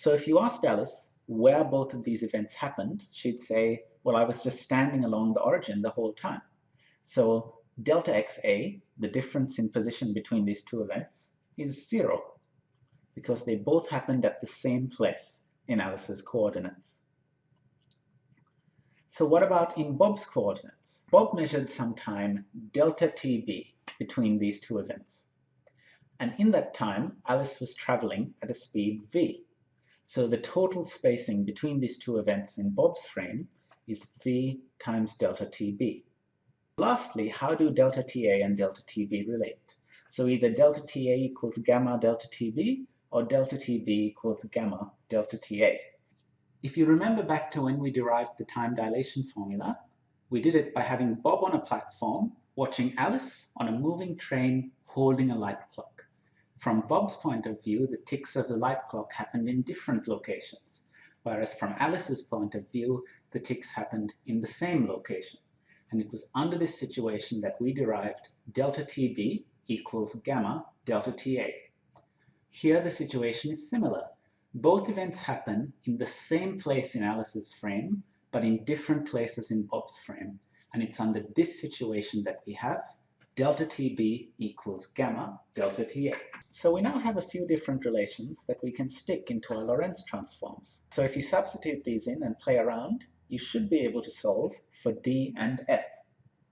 So if you asked Alice where both of these events happened, she'd say, well, I was just standing along the origin the whole time. So delta xa, the difference in position between these two events, is zero because they both happened at the same place in Alice's coordinates. So what about in Bob's coordinates? Bob measured some time delta TB between these two events. And in that time, Alice was traveling at a speed v. So the total spacing between these two events in Bob's frame is v times delta TB. Lastly, how do delta TA and delta TB relate? So either delta TA equals gamma delta TB or delta TB equals gamma delta TA. If you remember back to when we derived the time dilation formula, we did it by having Bob on a platform watching Alice on a moving train holding a light clock. From Bob's point of view, the ticks of the light clock happened in different locations, whereas from Alice's point of view, the ticks happened in the same location. And it was under this situation that we derived delta TB equals gamma delta TA. Here the situation is similar. Both events happen in the same place in Alice's frame, but in different places in Bob's frame. And it's under this situation that we have delta TB equals gamma delta TA. So we now have a few different relations that we can stick into our Lorentz transforms. So if you substitute these in and play around, you should be able to solve for D and F.